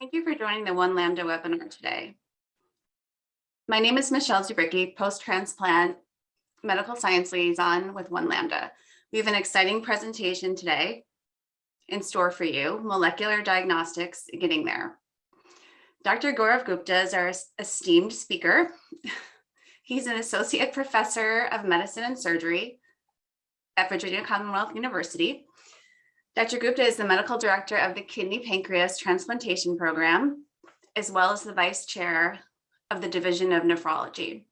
Thank you for joining the One Lambda webinar today. My name is Michelle Zubricki, post-transplant medical science liaison with One Lambda. We have an exciting presentation today in store for you, molecular diagnostics getting there. Dr. Gaurav Gupta is our esteemed speaker. He's an associate professor of medicine and surgery at Virginia Commonwealth University. Dr. Gupta is the medical director of the Kidney Pancreas Transplantation Program, as well as the vice chair of the Division of Nephrology.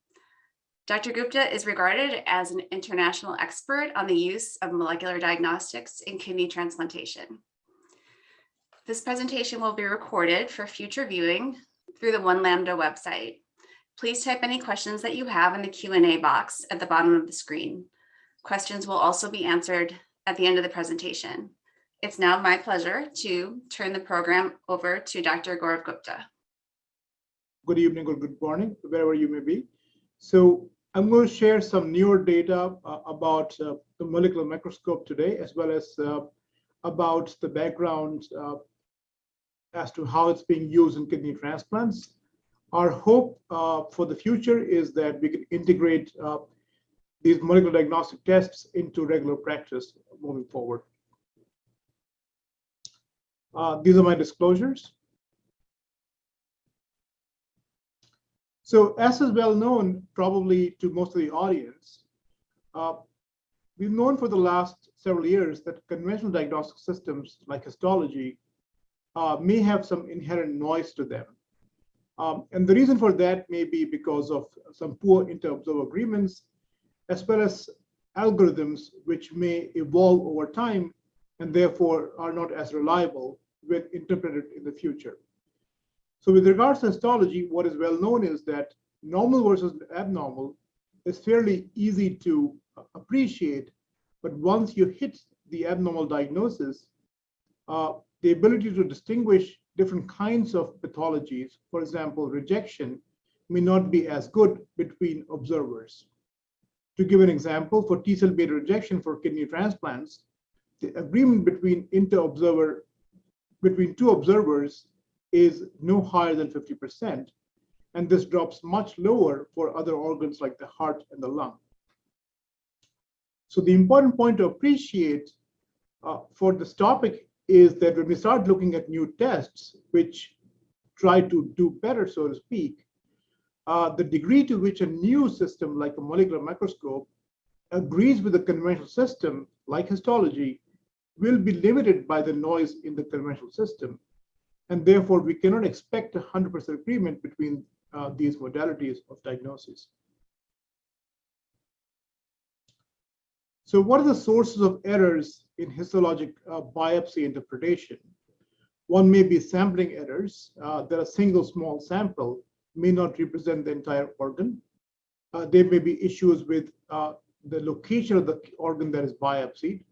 Dr. Gupta is regarded as an international expert on the use of molecular diagnostics in kidney transplantation. This presentation will be recorded for future viewing through the One Lambda website. Please type any questions that you have in the Q&A box at the bottom of the screen. Questions will also be answered at the end of the presentation. It's now my pleasure to turn the program over to Dr. Gaurav Gupta. Good evening or good morning, wherever you may be. So I'm going to share some newer data uh, about uh, the molecular microscope today, as well as uh, about the background uh, as to how it's being used in kidney transplants. Our hope uh, for the future is that we can integrate uh, these molecular diagnostic tests into regular practice moving forward. Uh, these are my disclosures. So as is well known, probably to most of the audience, uh, we've known for the last several years that conventional diagnostic systems like histology uh, may have some inherent noise to them. Um, and the reason for that may be because of some poor inter-observer agreements, as well as algorithms which may evolve over time and therefore are not as reliable when interpreted in the future. So with regards to histology, what is well known is that normal versus abnormal is fairly easy to appreciate, but once you hit the abnormal diagnosis, uh, the ability to distinguish different kinds of pathologies, for example, rejection, may not be as good between observers. To give an example, for T-cell beta rejection for kidney transplants, the agreement between inter-observer between two observers is no higher than 50%. And this drops much lower for other organs like the heart and the lung. So the important point to appreciate uh, for this topic is that when we start looking at new tests, which try to do better, so to speak, uh, the degree to which a new system like a molecular microscope agrees with the conventional system, like histology, will be limited by the noise in the conventional system. And therefore, we cannot expect 100% agreement between uh, these modalities of diagnosis. So what are the sources of errors in histologic uh, biopsy interpretation? One may be sampling errors uh, that a single small sample may not represent the entire organ. Uh, there may be issues with uh, the location of the organ that is biopsied.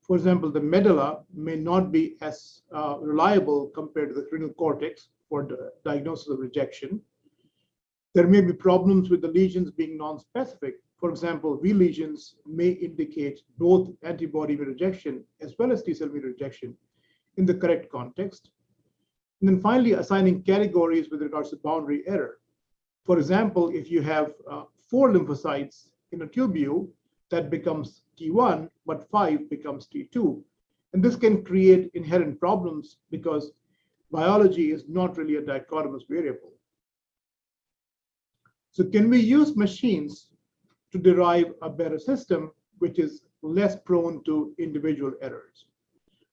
For example, the medulla may not be as uh, reliable compared to the cranial cortex for the diagnosis of rejection. There may be problems with the lesions being non-specific. For example, V lesions may indicate both antibody rejection as well as T-cell rejection in the correct context. And then finally, assigning categories with regards to boundary error. For example, if you have uh, four lymphocytes in a tubule, that becomes T1, but 5 becomes T2. And this can create inherent problems because biology is not really a dichotomous variable. So can we use machines to derive a better system which is less prone to individual errors?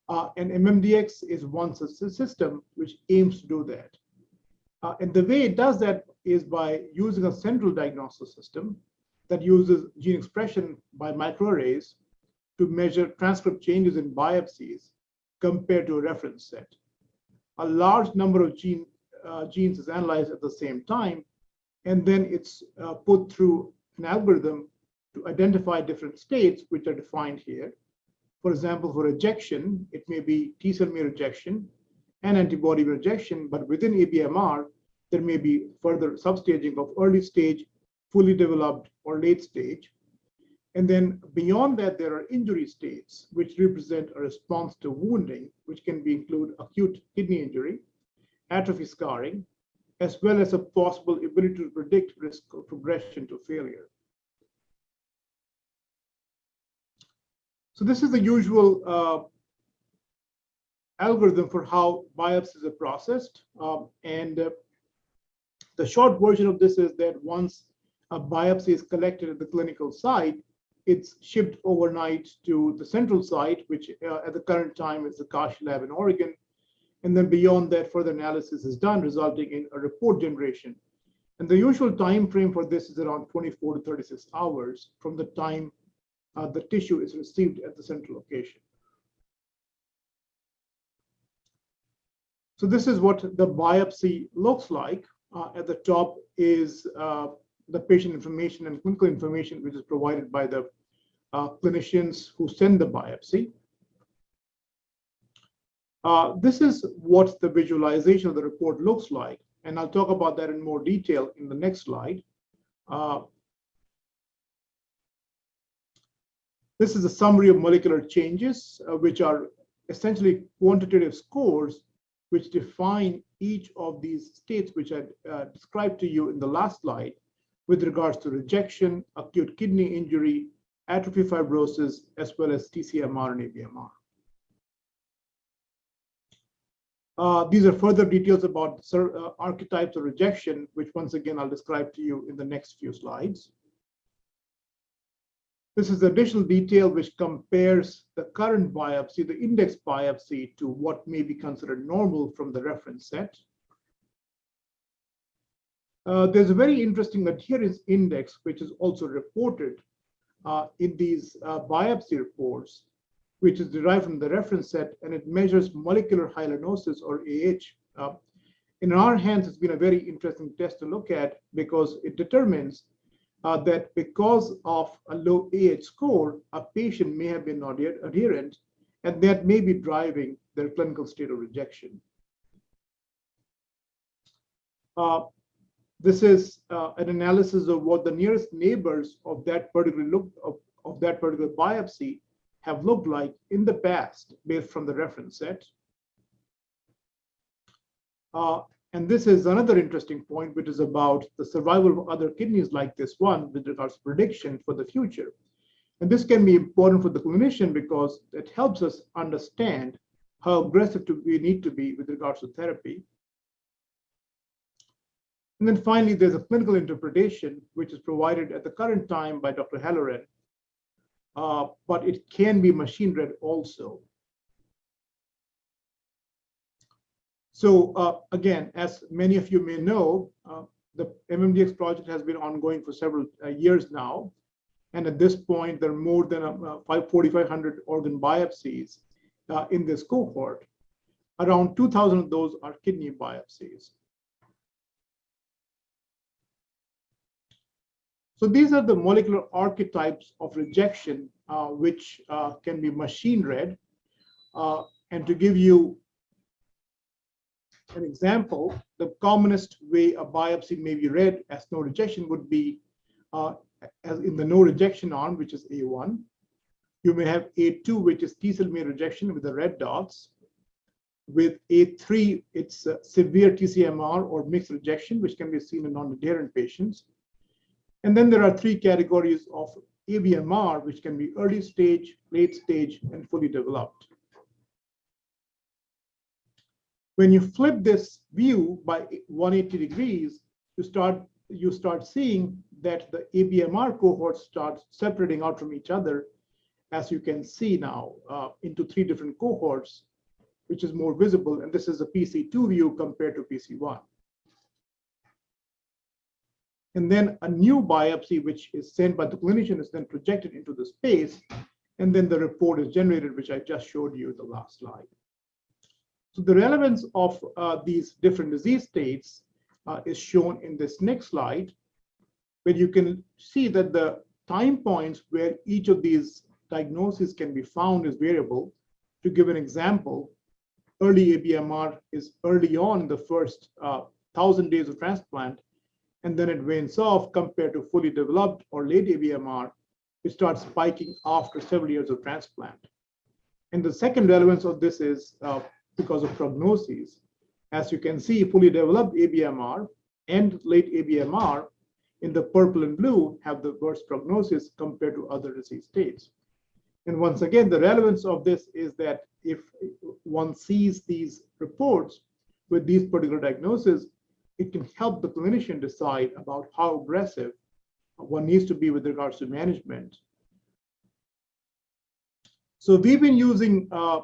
Uh, and MMDX is one such system which aims to do that. Uh, and the way it does that is by using a central diagnosis system that uses gene expression by microarrays to measure transcript changes in biopsies compared to a reference set. A large number of gene, uh, genes is analyzed at the same time, and then it's uh, put through an algorithm to identify different states, which are defined here. For example, for rejection, it may be T-cell rejection and antibody rejection, but within ABMR, there may be further substaging of early stage, fully developed, or late stage. And then beyond that, there are injury states, which represent a response to wounding, which can be include acute kidney injury. atrophy scarring, as well as a possible ability to predict risk of progression to failure. So this is the usual uh, algorithm for how biopsies are processed. Um, and uh, the short version of this is that once a biopsy is collected at the clinical site, it's shipped overnight to the central site, which uh, at the current time is the Kashi lab in Oregon. And then beyond that, further analysis is done, resulting in a report generation. And the usual time frame for this is around 24 to 36 hours from the time uh, the tissue is received at the central location. So this is what the biopsy looks like. Uh, at the top is uh, the patient information and clinical information, which is provided by the uh, clinicians who send the biopsy. Uh, this is what the visualization of the report looks like. And I'll talk about that in more detail in the next slide. Uh, this is a summary of molecular changes, uh, which are essentially quantitative scores which define each of these states which I uh, described to you in the last slide with regards to rejection, acute kidney injury, atrophy fibrosis, as well as TCMR and ABMR. Uh, these are further details about uh, archetypes of rejection, which once again I'll describe to you in the next few slides. This is additional detail which compares the current biopsy, the index biopsy, to what may be considered normal from the reference set. Uh, there's a very interesting adherence index, which is also reported uh, in these uh, biopsy reports, which is derived from the reference set, and it measures molecular hyalinosis or AH. In our hands, it's been a very interesting test to look at because it determines uh, that because of a low AH score, a patient may have been not adherent, and that may be driving their clinical state of rejection. Uh, this is uh, an analysis of what the nearest neighbors of that particular look of, of that particular biopsy have looked like in the past based from the reference set. Uh, and this is another interesting point, which is about the survival of other kidneys like this one with regards to prediction for the future. And this can be important for the clinician because it helps us understand how aggressive we need to be with regards to therapy. And then finally, there's a clinical interpretation, which is provided at the current time by Dr. Halloran, uh, but it can be machine read also. So uh, again, as many of you may know, uh, the MMDX project has been ongoing for several uh, years now. And at this point, there are more than uh, 4,500 organ biopsies uh, in this cohort. Around 2,000 of those are kidney biopsies. So these are the molecular archetypes of rejection, uh, which uh, can be machine read. Uh, and to give you an example, the commonest way a biopsy may be read as no rejection would be uh, as in the no rejection arm, which is A1. You may have A2, which is T cell mediated rejection with the red dots. With A3, it's severe TCMR or mixed rejection, which can be seen in non-adherent patients. And then there are three categories of ABMR, which can be early stage, late stage, and fully developed. When you flip this view by 180 degrees, you start you start seeing that the ABMR cohorts start separating out from each other, as you can see now, uh, into three different cohorts, which is more visible. And this is a PC2 view compared to PC1. And then a new biopsy, which is sent by the clinician, is then projected into the space. And then the report is generated, which I just showed you the last slide. So the relevance of uh, these different disease states uh, is shown in this next slide, where you can see that the time points where each of these diagnoses can be found is variable. To give an example, early ABMR is early on the first uh, 1,000 days of transplant, and then it wanes off compared to fully developed or late ABMR, which starts spiking after several years of transplant. And the second relevance of this is uh, because of prognoses. As you can see, fully developed ABMR and late ABMR in the purple and blue have the worst prognosis compared to other disease states. And once again, the relevance of this is that if one sees these reports with these particular diagnoses, it can help the clinician decide about how aggressive one needs to be with regards to management. So we've been using uh,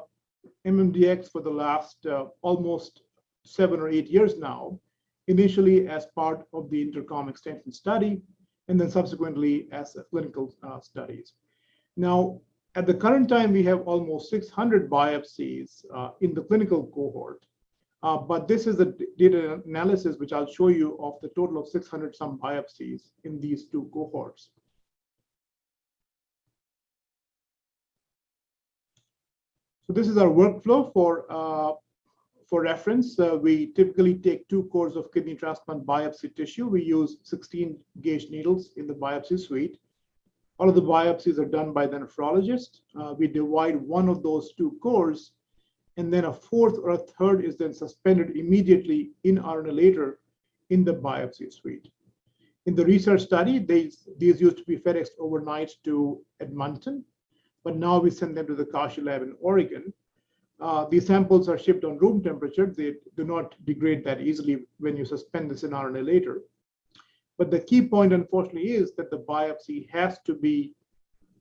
MMDX for the last uh, almost seven or eight years now, initially as part of the intercom extension study, and then subsequently as clinical uh, studies. Now, at the current time, we have almost 600 biopsies uh, in the clinical cohort. Uh, but this is the data analysis, which I'll show you of the total of 600 some biopsies in these two cohorts. So this is our workflow for, uh, for reference. Uh, we typically take two cores of kidney transplant biopsy tissue. We use 16 gauge needles in the biopsy suite. All of the biopsies are done by the nephrologist. Uh, we divide one of those two cores, and then a fourth or a third is then suspended immediately in RNAlater in the biopsy suite. In the research study, these, these used to be FedEx overnight to Edmonton, but now we send them to the Kashi lab in Oregon. Uh, these samples are shipped on room temperature. They do not degrade that easily when you suspend this in RNAlater. but the key point, unfortunately, is that the biopsy has to be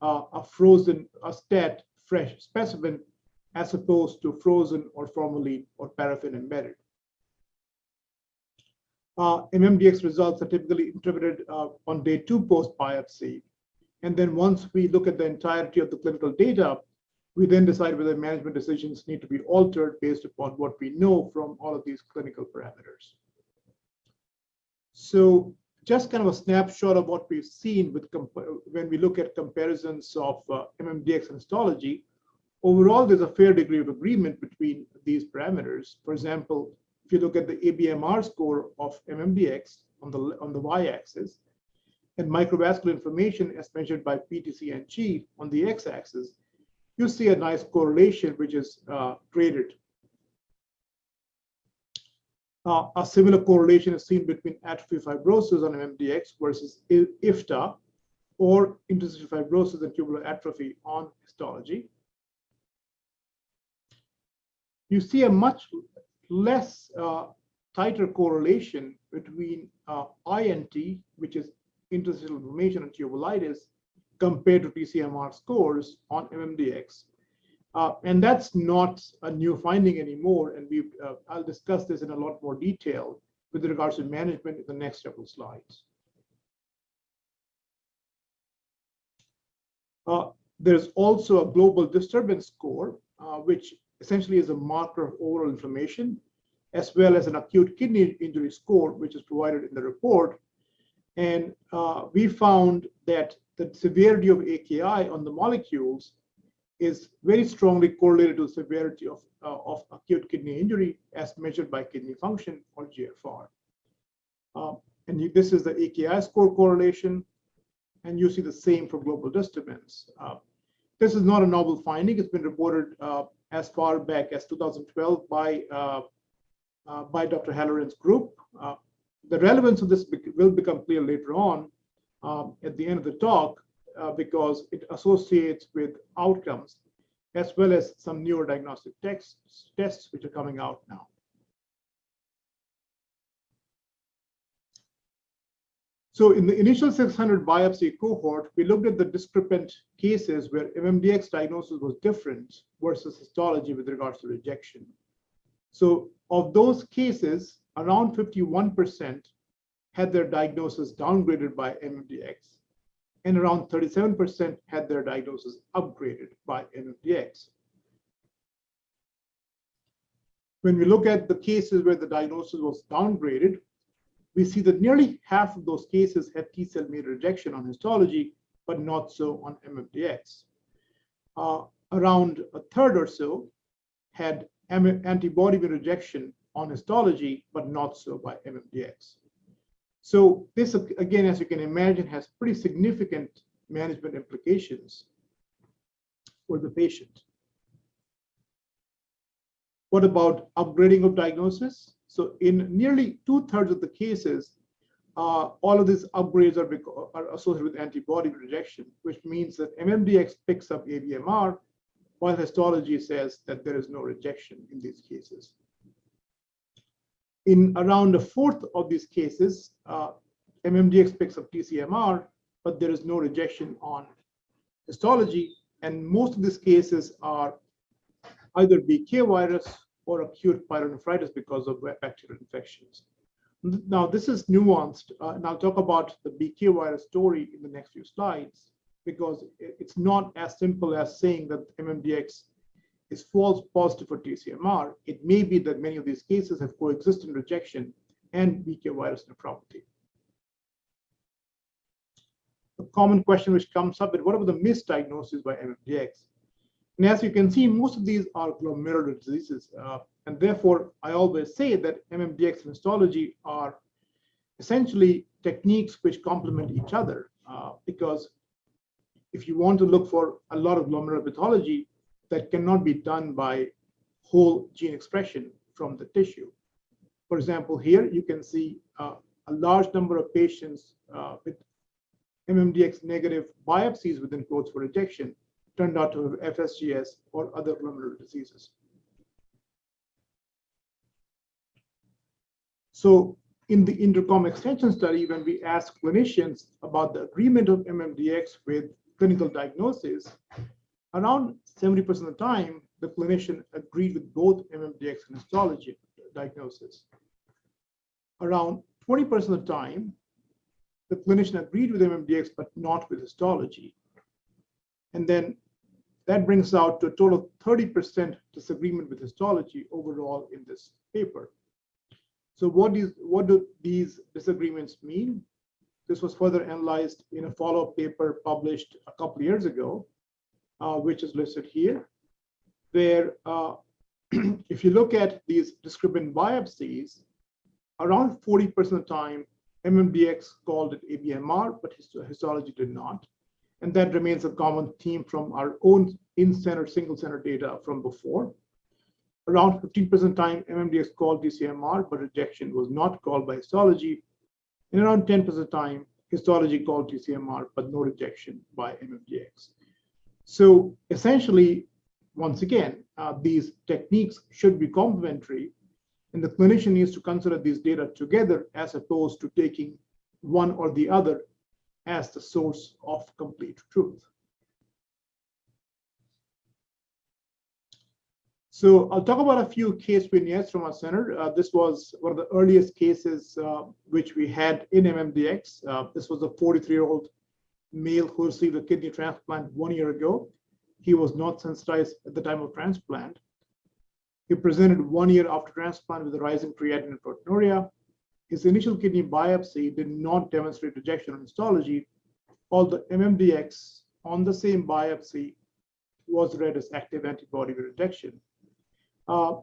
uh, a frozen, a stat fresh specimen, as opposed to frozen or formalin or paraffin embedded. Uh, MMDX results are typically interpreted uh, on day two post biopsy. And then once we look at the entirety of the clinical data, we then decide whether management decisions need to be altered based upon what we know from all of these clinical parameters. So just kind of a snapshot of what we've seen with when we look at comparisons of uh, MMDX histology. Overall, there's a fair degree of agreement between these parameters. For example, if you look at the ABMR score of MMDX on the on the y-axis, and microvascular inflammation as measured by PTCNG on the x-axis, you see a nice correlation which is uh, graded uh, a similar correlation is seen between atrophy fibrosis on MMDX versus IFTA or interstitial fibrosis and tubular atrophy on histology. You see a much less uh, tighter correlation between uh, INT, which is interstitial inflammation and tubulitis, compared to TCMR scores on MMDX. Uh, and that's not a new finding anymore. And we uh, I'll discuss this in a lot more detail with regards to management in the next several slides. Uh, there's also a global disturbance score, uh, which essentially is a marker of oral inflammation, as well as an acute kidney injury score, which is provided in the report. And uh, we found that the severity of AKI on the molecules is very strongly correlated to the severity of, uh, of acute kidney injury as measured by kidney function or GFR. Um, and this is the AKI score correlation, and you see the same for global disturbance. Uh, this is not a novel finding. It's been reported uh, as far back as 2012 by, uh, uh, by Dr. Halloran's group. Uh, the relevance of this will become clear later on um, at the end of the talk, uh, because it associates with outcomes as well as some newer diagnostic tests, tests which are coming out now. So in the initial 600 biopsy cohort, we looked at the discrepant cases where MMDX diagnosis was different versus histology with regards to rejection. So of those cases, around 51% had their diagnosis downgraded by MMDX and around 37% had their diagnosis upgraded by MMDX. When we look at the cases where the diagnosis was downgraded, we see that nearly half of those cases had T cell mediated rejection on histology, but not so on MMDX. Uh, around a third or so had antibody rejection on histology, but not so by MMDX. So this, again, as you can imagine, has pretty significant management implications for the patient. What about upgrading of diagnosis? So in nearly two thirds of the cases, uh, all of these upgrades are, are, associated with antibody rejection, which means that MMDX picks up ABMR, while histology says that there is no rejection in these cases. In around a fourth of these cases, uh, MMDX picks up TCMR, but there is no rejection on histology. And most of these cases are either BK virus or acute pyelonephritis because of bacterial infections. Now, this is nuanced, uh, and I'll talk about the BK virus story in the next few slides, because it's not as simple as saying that MMDX is false positive for TCMR. It may be that many of these cases have coexistent rejection and BK virus nephropathy. A common question which comes up is what about the misdiagnosis by MMDX? And as you can see, most of these are glomerular diseases. Uh, and therefore, I always say that MMDX and histology are essentially techniques which complement each other. Uh, because if you want to look for a lot of glomerular pathology, that cannot be done by whole gene expression from the tissue. For example, here you can see uh, a large number of patients uh, with MMDX negative biopsies within quotes for rejection turned out to have FSGS or other glomerular diseases. So in the intercom extension study, when we asked clinicians about the agreement of MMDX with clinical diagnosis, around 70% of the time, the clinician agreed with both MMDX and histology diagnosis. Around 20% of the time, the clinician agreed with MMDX, but not with histology. And then that brings out to a total of 30% disagreement with histology overall in this paper. So what, is, what do these disagreements mean? This was further analyzed in a follow-up paper published a couple of years ago, uh, which is listed here, where uh, if you look at these discriminant biopsies, around 40% of the time, MMDX called it ABMR, but histology did not. And that remains a common theme from our own in-center, single-center data from before. Around 15% time, MMDX called TCMR, but rejection was not called by histology. And around 10% time, histology called TCMR, but no rejection by MMDX. So essentially, once again, uh, these techniques should be complementary, and the clinician needs to consider these data together as opposed to taking one or the other as the source of complete truth. So I'll talk about a few case vignettes from our center. Uh, this was one of the earliest cases uh, which we had in MMDX. Uh, this was a 43-year-old male who received a kidney transplant one year ago. He was not sensitized at the time of transplant. He presented one year after transplant with a rising creatinine and proteinuria. His initial kidney biopsy did not demonstrate rejection on histology, although MMDX on the same biopsy was read as active antibody rejection. Uh,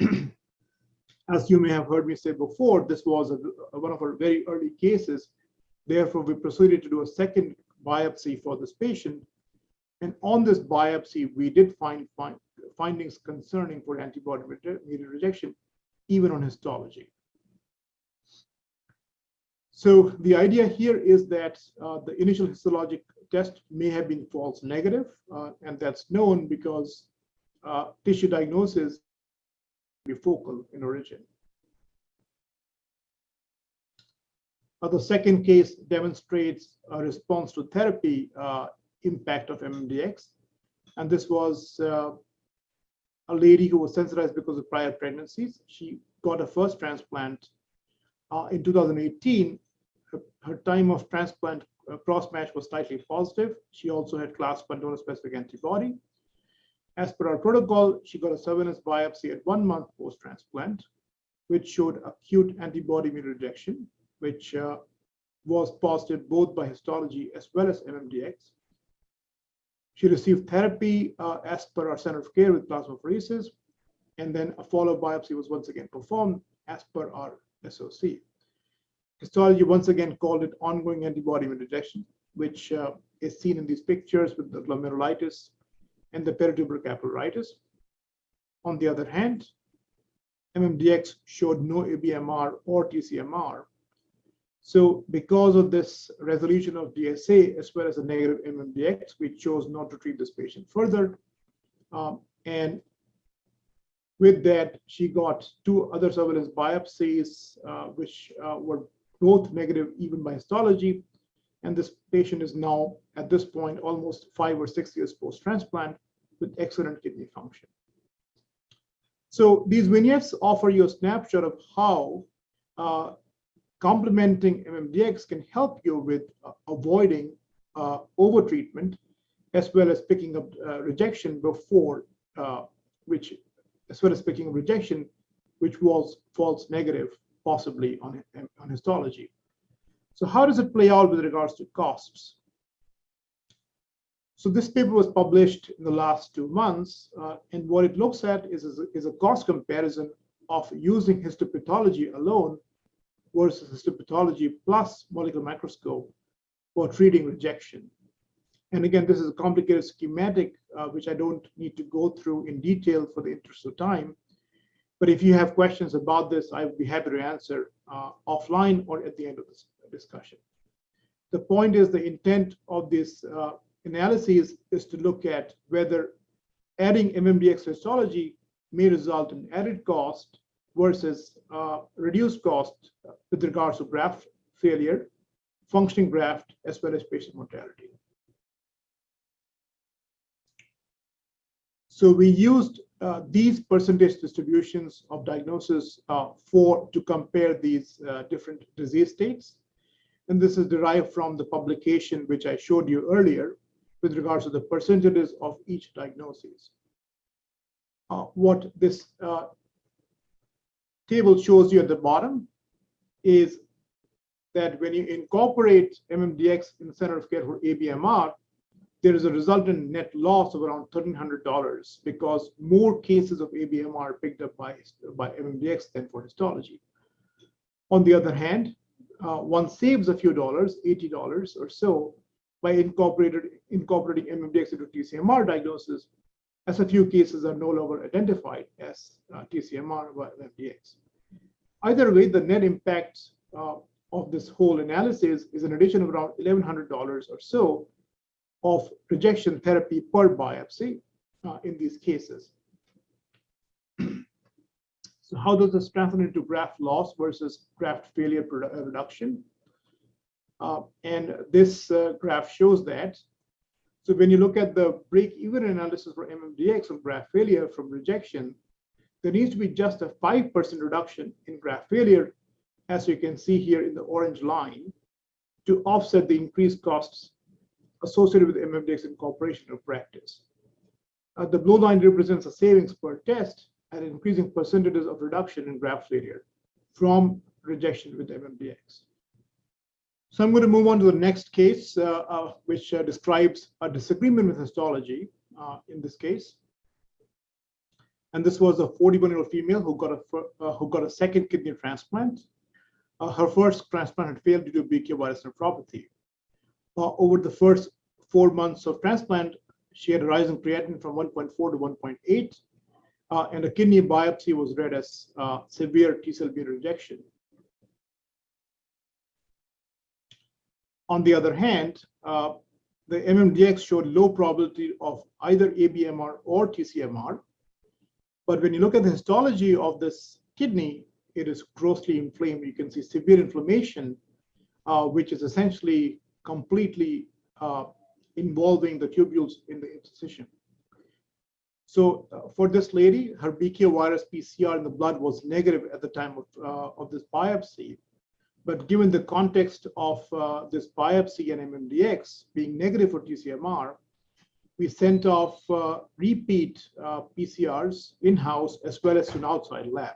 as you may have heard me say before, this was a, one of our very early cases. Therefore, we proceeded to do a second biopsy for this patient. And on this biopsy, we did find, find findings concerning for antibody-mediated rejection, even on histology. So the idea here is that uh, the initial histologic test may have been false negative, uh, and that's known because uh, tissue diagnosis be focal in origin. Uh, the second case demonstrates a response to therapy uh, impact of MMDX, and this was uh, a lady who was sensitized because of prior pregnancies. She got a first transplant in 2018 her, time of transplant uh, cross-match was slightly positive. She also had class 1 donor-specific antibody. As per our protocol, she got a surveillance biopsy at one month post-transplant, which showed acute antibody-mediated rejection, which uh, was positive both by histology as well as MMDX. She received therapy uh, as per our center of care with plasmapheresis, and then a follow-up biopsy was once again performed as per our SOC. Histology once again called it ongoing antibody rejection, which uh, is seen in these pictures with the glomerulitis and the peritubular capillaritis. On the other hand, MMDX showed no ABMR or TCMR. So because of this resolution of DSA as well as a negative MMDX, we chose not to treat this patient further. Um, and with that, she got two other surveillance biopsies, uh, which uh, were both negative even by histology. And this patient is now, at this point, almost five or six years post-transplant with excellent kidney function. So these vignettes offer you a snapshot of how uh, complementing MMDX can help you with uh, avoiding uh, overtreatment as well as picking up uh, rejection before, uh, which, as well as picking up rejection, which was false negative, possibly on, on histology. So how does it play out with regards to costs? So this paper was published in the last two months, uh, and what it looks at is, is, a, is a cost comparison of using histopathology alone versus histopathology plus molecular microscope for treating rejection. And again, this is a complicated schematic, uh, which I don't need to go through in detail for the interest of time. But if you have questions about this, I would be happy to answer uh, offline or at the end of this discussion. The point is the intent of this uh, analysis is to look at whether adding MMDX histology may result in added cost versus uh, reduced cost with regards to graft failure, functioning graft, as well as patient mortality. So we used uh, these percentage distributions of diagnosis uh, for to compare these uh, different disease states. And this is derived from the publication which I showed you earlier, with regards to the percentages of each diagnosis. Uh, what this uh, table shows you at the bottom is that when you incorporate MMDX in the center of care for ABMR, there is a resultant net loss of around $1,300 because more cases of ABMR are picked up by, by MMDX than for histology. On the other hand, uh, one saves a few dollars, $80 or so, by incorporated, incorporating MMDX into TCMR diagnosis, as a few cases are no longer identified as uh, TCMR by MMDX. Either way, the net impact uh, of this whole analysis is an addition of around $1,100 or so of rejection therapy per biopsy uh, in these cases. so how does this translate into graft loss versus graft failure reduction? Uh, and this uh, graph shows that. So when you look at the break-even analysis for MMDX of graft failure from rejection, there needs to be just a 5% reduction in graft failure, as you can see here in the orange line, to offset the increased costs associated with MMDX incorporation of practice. Uh, the blue line represents a savings per test and increasing percentages of reduction in graft failure from rejection with MMDX. So I'm going to move on to the next case, uh, uh, which uh, describes a disagreement with histology uh, in this case. And this was a 41-year-old female who got a uh, who got a second kidney transplant. Uh, her first transplant had failed due to BK virus nephropathy. Over the first four months of transplant, she had a rise in creatinine from 1.4 to 1.8, and a kidney biopsy was read as severe T-cell B rejection. On the other hand, uh, the MMDX showed low probability of either ABMR or TCMR. But when you look at the histology of this kidney, it is grossly inflamed. You can see severe inflammation, uh, which is essentially completely uh, involving the tubules in the incision. So uh, for this lady, her BK virus PCR in the blood was negative at the time of, uh, of this biopsy. But given the context of uh, this biopsy and MMDX being negative for TCMR, we sent off uh, repeat uh, PCRs in-house as well as to an outside lab.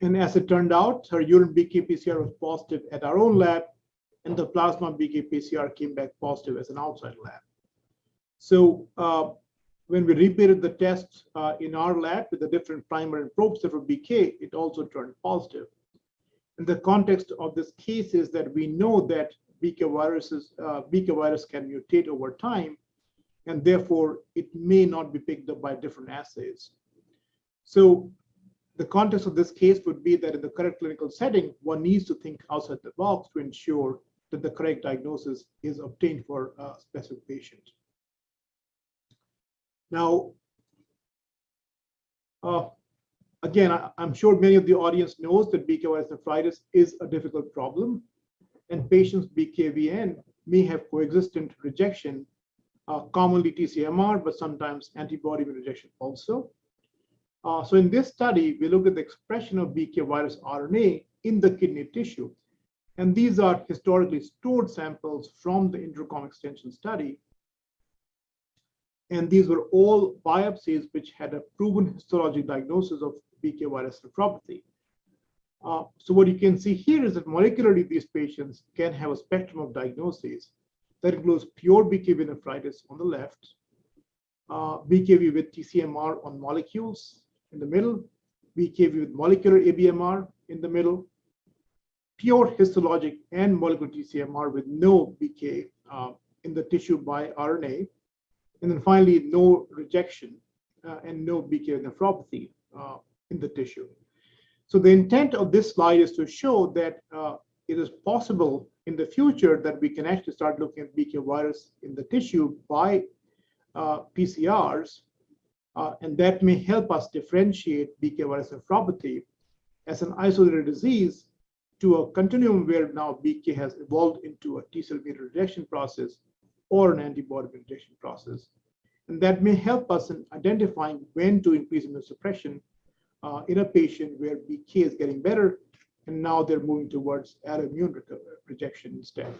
And as it turned out, her urine BK PCR was positive at our own lab, and the plasma BK PCR came back positive as an outside lab. So uh, when we repeated the test uh, in our lab with the different primer and probe set for BK, it also turned positive. And the context of this case is that we know that BK viruses, uh, BK virus can mutate over time, and therefore it may not be picked up by different assays. So the context of this case would be that in the correct clinical setting, one needs to think outside the box to ensure that the correct diagnosis is obtained for a specific patient. Now, uh, again, I, am sure many of the audience knows that BK virus nephritis is a difficult problem, and patients BKVN may have coexistent rejection, uh, commonly TCMR, but sometimes antibody rejection also. Uh, so in this study, we look at the expression of BK virus RNA in the kidney tissue. And these are historically stored samples from the intercom extension study. And these were all biopsies which had a proven histologic diagnosis of BK virus nephropathy. Uh, so what you can see here is that molecularly, these patients can have a spectrum of diagnoses that includes pure BKV nephritis on the left, uh, BKV with TCMR on molecules, in the middle, BKV with molecular ABMR in the middle, pure histologic and molecular TCMR with no BK uh, in the tissue by RNA, and then finally no rejection uh, and no BK nephropathy uh, in the tissue. So the intent of this slide is to show that uh, it is possible in the future that we can actually start looking at BK virus in the tissue by uh, PCRs uh, and that may help us differentiate BK virus nephropathy as an isolated disease to a continuum where now BK has evolved into a T cell mediated rejection process or an antibody rejection process. And that may help us in identifying when to increase immunosuppression uh, in a patient where BK is getting better and now they're moving towards alloimmune rejection instead.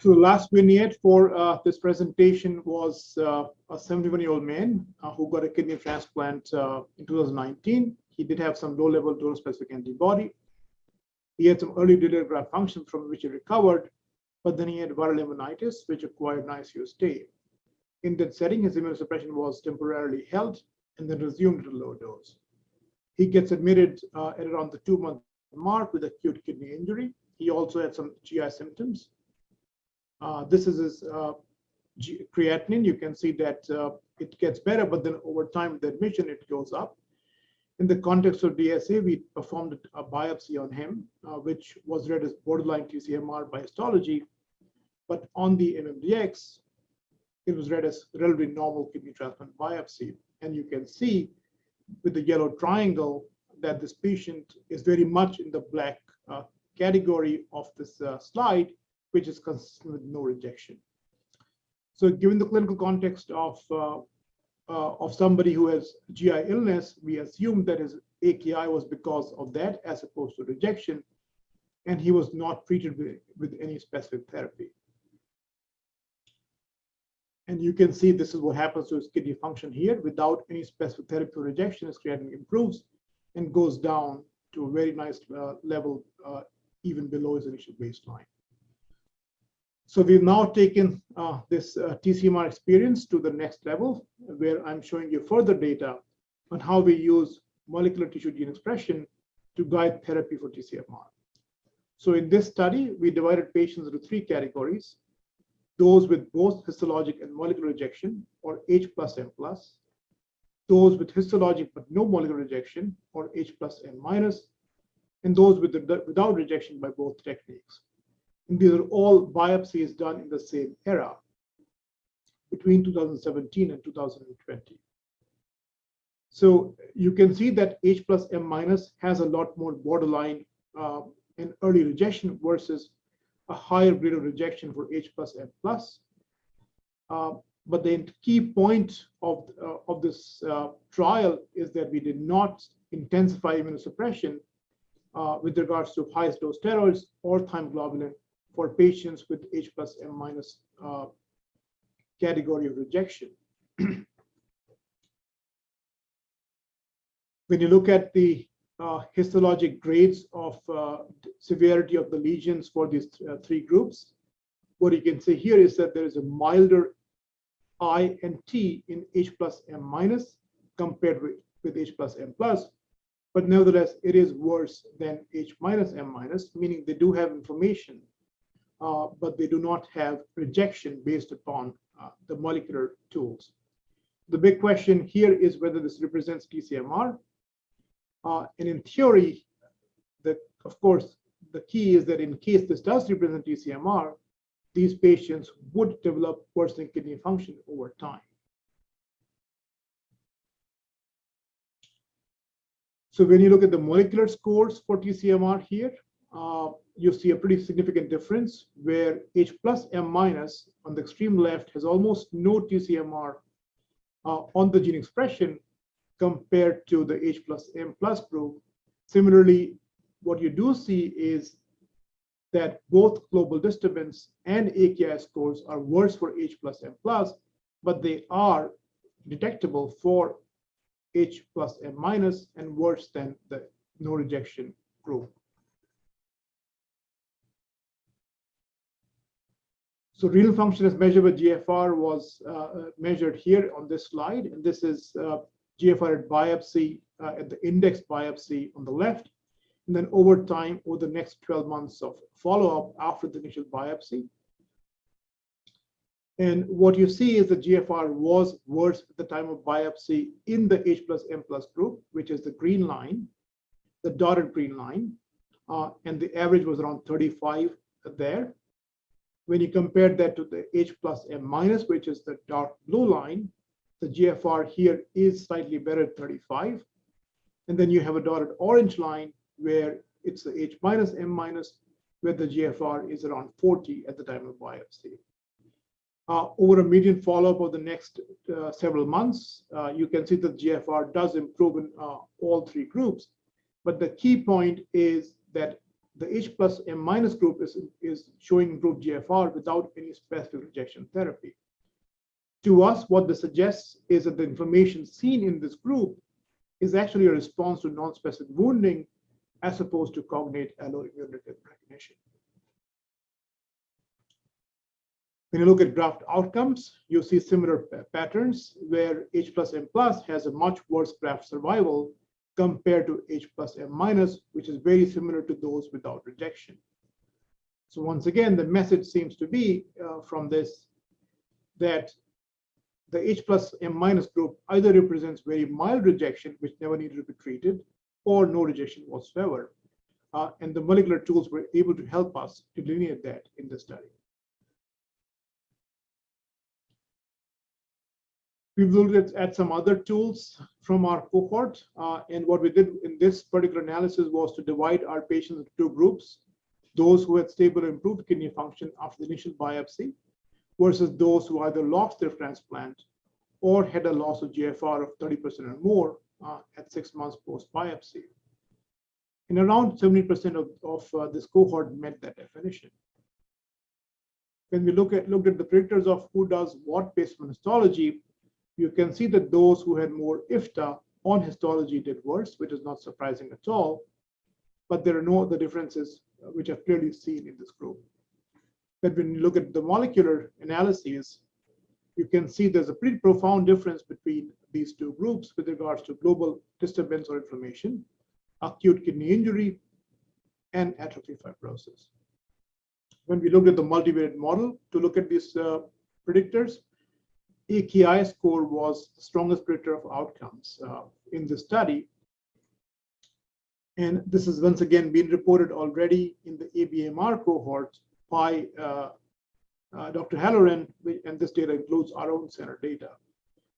So the last vignette for uh, this presentation was uh, a 71-year-old man uh, who got a kidney transplant uh, in 2019. He did have some low-level donor-specific antibody. He had some early delayed graft function from which he recovered, but then he had viral pneumonitis, which required an ICU stay. In that setting, his immunosuppression was temporarily held and then resumed at a low dose. He gets admitted uh, at around the two-month mark with acute kidney injury. He also had some GI symptoms this is uh, creatinine. You can see that uh, it gets better, but then over time with the admission, it goes up. In the context of DSA, we performed a biopsy on him, uh, which was read as borderline TCMR by histology. But on the MMDX, it was read as relatively normal kidney transplant biopsy. And you can see with the yellow triangle that this patient is very much in the black uh, category of this uh, slide which is consistent with no rejection. So given the clinical context of, uh, uh, of somebody who has GI illness, we assume that his AKI was because of that as opposed to rejection, and he was not treated with, with any specific therapy. And you can see this is what happens to his kidney function here. Without any specific therapy or rejection, his creatinine improves and goes down to a very nice uh, level, uh, even below his initial baseline. So we've now taken uh, this uh, TCMR experience to the next level, where I'm showing you further data on how we use molecular tissue gene expression to guide therapy for TCMR. So in this study, we divided patients into three categories, those with both histologic and molecular rejection, or H plus M plus, those with histologic but no molecular rejection, or H plus M minus, and those with the, without rejection by both techniques. These are all biopsies done in the same era between 2017 and 2020. So you can see that H plus M minus has a lot more borderline uh, and early rejection versus a higher grade of rejection for H plus M plus. Uh, but the key point of, uh, of this uh, trial is that we did not intensify immunosuppression uh, with regards to highest dose steroids or thymoglobulin for patients with H plus M minus uh, category of rejection. when you look at the uh, histologic grades of uh, severity of the lesions for these uh, three groups, what you can see here is that there is a milder I and T in H plus M minus compared with, with H plus M plus, but nevertheless, it is worse than H minus M minus, meaning they do have inflammation uh, but they do not have rejection based upon uh, the molecular tools. the big question here is whether this represents TCMR. Uh, and in theory, the, of course, the key is that in case this does represent TCMR, these patients would develop worsening kidney function over time. So when you look at the molecular scores for TCMR here, uh, you see a pretty significant difference where H plus M minus on the extreme left has almost no TCMR uh, on the gene expression compared to the H plus M plus group. Similarly, what you do see is that both global disturbance and AKI scores are worse for H plus M plus, but they are detectable for H plus M minus and worse than the no rejection group. So renal function as measured by GFR was uh, measured here on this slide. And this is uh, GFR at biopsy, uh, at the index biopsy on the left. And then over time, over the next 12 months of follow-up after the initial biopsy. And what you see is the GFR was worse at the time of biopsy in the H plus M plus group, which is the green line, the dotted green line. Uh, and the average was around 35 there. When you compare that to the H plus M minus, which is the dark blue line, the GFR here is slightly better at 35. And then you have a dotted orange line where it's the H minus M minus, where the GFR is around 40 at the time of biopsy. Uh, over a median follow-up of the next uh, several months, uh, you can see that GFR does improve in uh, all three groups. But the key point is that the H plus M minus group is, is showing improved GFR without any specific rejection therapy. To us, what this suggests is that the inflammation seen in this group is actually a response to non-specific wounding as opposed to cognate alloimmune recognition. When you look at graft outcomes, you see similar patterns where H plus M plus has a much worse graft survival compared to H plus M minus, which is very similar to those without rejection. So once again, the message seems to be uh, from this that the H plus M minus group either represents very mild rejection, which never needed to be treated, or no rejection whatsoever. Uh, and the molecular tools were able to help us delineate that in the study. We've looked at, some other tools from our cohort. Uh, and what we did in this particular analysis was to divide our patients into two groups, those who had stable improved kidney function after the initial biopsy versus those who either lost their transplant or had a loss of GFR of 30% or more uh, at six months post-biopsy. And around 70% of, of uh, this cohort met that definition. When we look at looked at the predictors of who does what based on histology, you can see that those who had more IFTA on histology did worse, which is not surprising at all. But there are no other differences uh, which are clearly seen in this group. But when you look at the molecular analyses, you can see there's a pretty profound difference between these two groups with regards to global disturbance or inflammation, acute kidney injury, and atrophy fibrosis. When we looked at the multivariate model to look at these uh, predictors, AKI score was the strongest predictor of outcomes uh, in the study. And this has once again been reported already in the ABMR cohort by uh, uh, Dr. Halloran, and this data includes our own center data.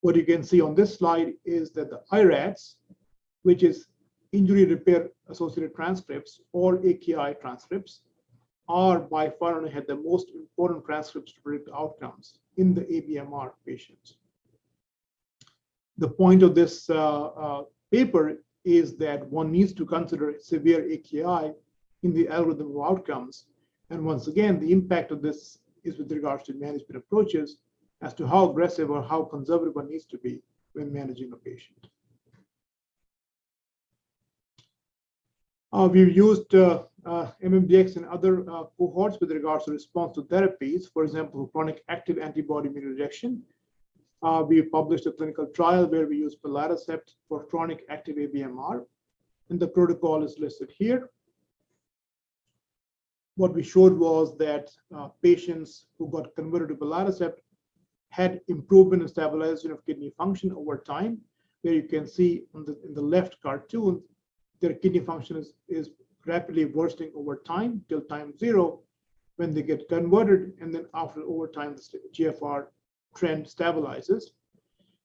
What you can see on this slide is that the IRATs, which is injury repair associated transcripts or AKI transcripts, are by far and ahead the most important transcripts to predict outcomes in the ABMR patients. The point of this uh, uh, paper is that one needs to consider severe AKI in the algorithm of outcomes. And once again, the impact of this is with regards to management approaches as to how aggressive or how conservative one needs to be when managing a patient. We've used uh, uh, MMDX and other uh, cohorts with regards to response to therapies, for example, chronic active antibody immune rejection. Uh, we published a clinical trial where we use belatacept for chronic active ABMR, and the protocol is listed here. What we showed was that uh, patients who got converted to belatacept had improvement in stabilization of kidney function over time, where you can see the, in the left cartoon, their kidney function is, is rapidly worsening over time till time zero when they get converted, and then after over time, the GFR trend stabilizes.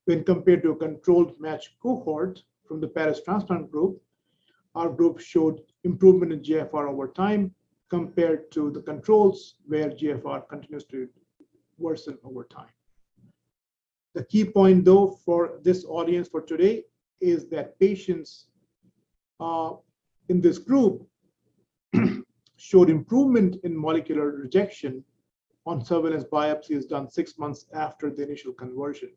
When compared to a controlled match cohort from the Paris transplant group, our group showed improvement in GFR over time compared to the controls where GFR continues to worsen over time. The key point though for this audience for today is that patients uh, in this group showed improvement in molecular rejection on surveillance biopsies done six months after the initial conversion.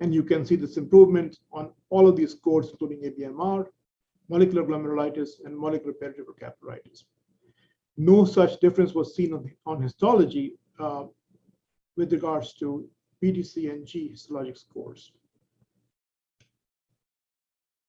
And you can see this improvement on all of these scores, including ABMR, molecular glomerulitis, and molecular peritubular capillaritis. No such difference was seen on, on histology uh, with regards to PTC and G histologic scores.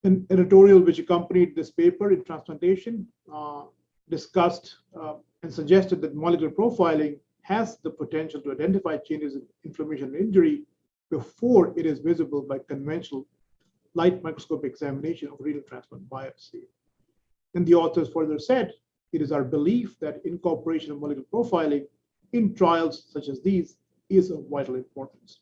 An editorial which accompanied this paper in transplantation uh, discussed uh, and suggested that molecular profiling has the potential to identify changes in inflammation and injury before it is visible by conventional light microscope examination of renal transplant biopsy. And the authors further said, it is our belief that incorporation of molecular profiling in trials such as these is of vital importance.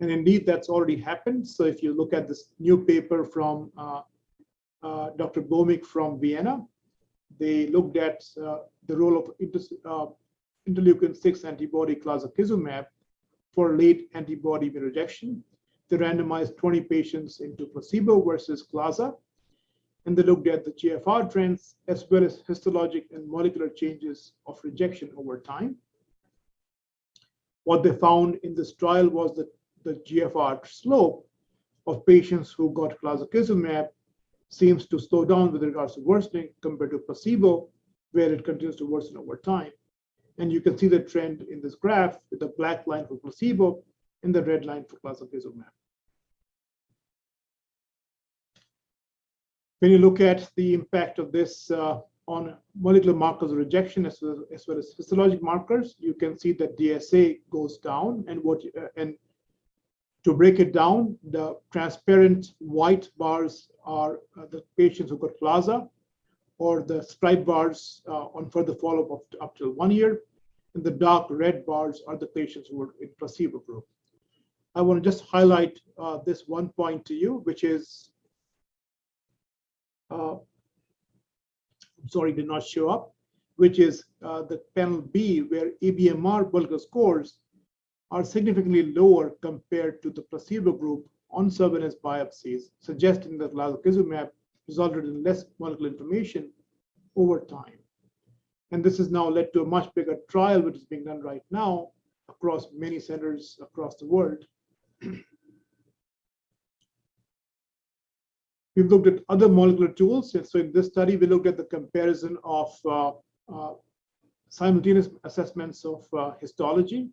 And indeed, that's already happened. So if you look at this new paper from uh, uh, Dr. Böhmig from Vienna, they looked at uh, the role of uh, interleukin-6 antibody clazakizumab for late antibody rejection. They randomized 20 patients into placebo versus claza, and they looked at the GFR trends as well as histologic and molecular changes of rejection over time. What they found in this trial was that the GFR slope of patients who got clazakizumab seems to slow down with regards to worsening compared to placebo, where it continues to worsen over time. And you can see the trend in this graph with the black line for placebo and the red line for clazakizumab. When you look at the impact of this uh, on molecular markers of rejection as well, as well as histologic markers, you can see that DSA goes down and what uh, and to break it down, the transparent white bars are uh, the patients who got Claza, or the stripe bars uh, on further follow-up up, up till one year, and the dark red bars are the patients who were in placebo group. I want to just highlight uh, this one point to you, which is, uh, I'm sorry, did not show up, which is uh, the panel B, where ABMR molecular scores are significantly lower compared to the placebo group on surveillance biopsies, suggesting that clazakizumab resulted in less molecular inflammation over time. And this has now led to a much bigger trial, which is being done right now across many centers across the world. We've looked at other molecular tools. So in this study, we looked at the comparison of uh, uh, simultaneous assessments of uh, histology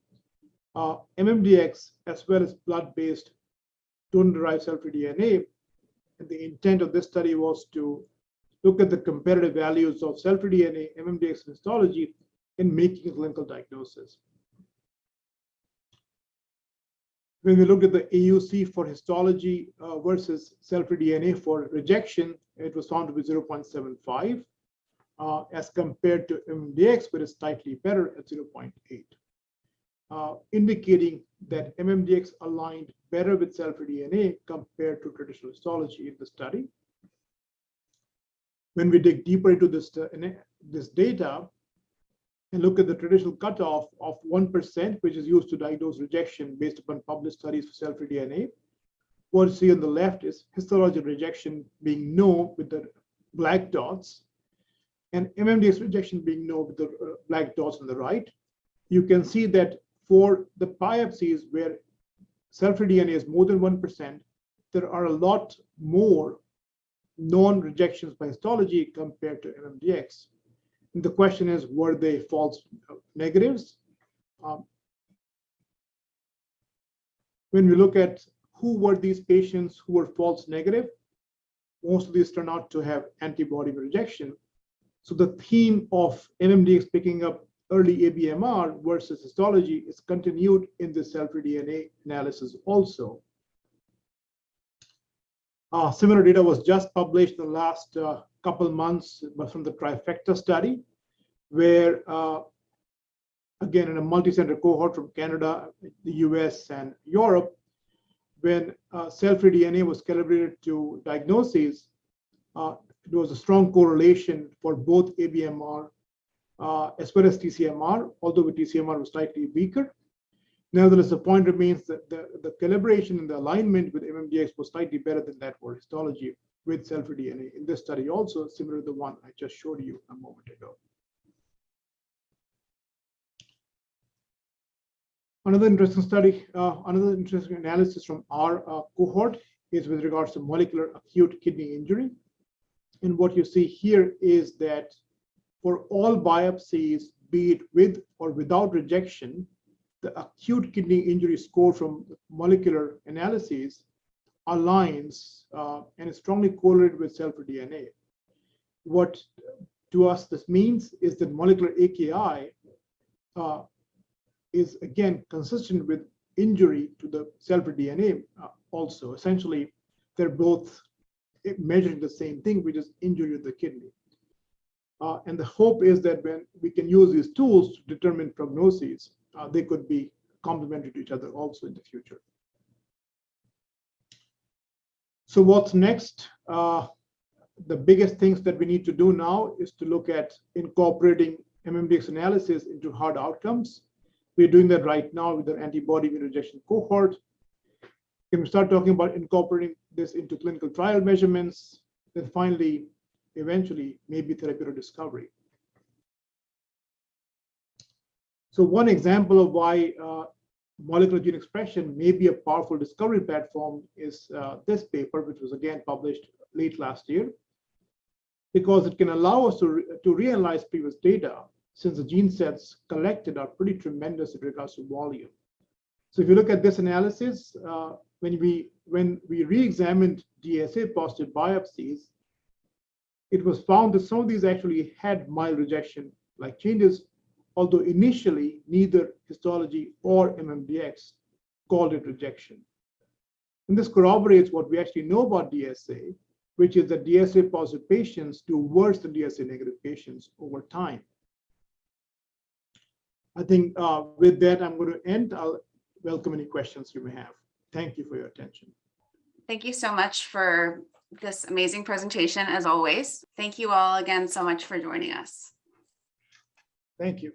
uh, MMDX as well as blood-based donor-derived cell-free DNA. And the intent of this study was to look at the comparative values of cell-free DNA, MMDX, histology in making a clinical diagnosis. When we looked at the AUC for histology uh, versus cell-free DNA for rejection, it was found to be 0.75 uh, as compared to MMDX, but it's slightly better at 0.8 uh, indicating that MMDX aligned better with cell-free DNA compared to traditional histology in the study. When we dig deeper into this, uh, this data and look at the traditional cutoff of 1%, which is used to diagnose rejection based upon published studies for cell-free DNA, what you see on the left is histological rejection being no with the black dots, and MMDX rejection being no with the uh, black dots on the right. You can see that for the biopsies where cell-free DNA is more than 1%, there are a lot more non-rejections by histology compared to MMDX. And the question is, were they false negatives? Um, when we look at who were these patients who were false negative, most of these turn out to have antibody rejection. So the theme of MMDX picking up early ABMR versus histology is continued in the cell-free DNA analysis also. Uh, similar data was just published in the last uh, couple months from the trifecta study, where uh, again in a multi-center cohort from Canada, the US, and Europe, when uh, cell-free DNA was calibrated to diagnoses, uh, there was a strong correlation for both ABMR uh, as well as TCMR, although with TCMR was slightly weaker. Nevertheless, the point remains that the, the calibration and the alignment with MMDX was slightly better than that for histology with cell-free DNA in this study also, similar to the one I just showed you a moment ago. Another interesting study, uh, another interesting analysis from our uh, cohort is with regards to molecular acute kidney injury. And what you see here is that for all biopsies, be it with or without rejection, the acute kidney injury score from molecular analyses aligns uh, and is strongly correlated with cell-free DNA. What to us this means is that molecular AKI uh, is again consistent with injury to the cell-free DNA uh, also. Essentially, they're both measuring the same thing, which is injury to the kidney. Uh, and the hope is that when we can use these tools to determine prognoses, uh, they could be complementary to each other also in the future. So what's next? Uh, the biggest things that we need to do now is to look at incorporating MMDX analysis into hard outcomes. We're doing that right now with our antibody rejection cohort. Can we start talking about incorporating this into clinical trial measurements? Then finally, eventually, maybe therapeutic discovery. So one example of why uh, molecular gene expression may be a powerful discovery platform is uh, this paper, which was again published late last year, because it can allow us to, re to reanalyze previous data since the gene sets collected are pretty tremendous in regards to volume. So if you look at this analysis, uh, when we when we re-examined DSA positive biopsies, it was found that some of these actually had mild rejection like changes, although initially neither histology or MMDX called it rejection. And this corroborates what we actually know about DSA, which is that DSA positive patients do worse than DSA negative patients over time. I think uh, with that, I'm going to end. I'll welcome any questions you may have. Thank you for your attention. Thank you so much for this amazing presentation, as always. Thank you all again so much for joining us. Thank you.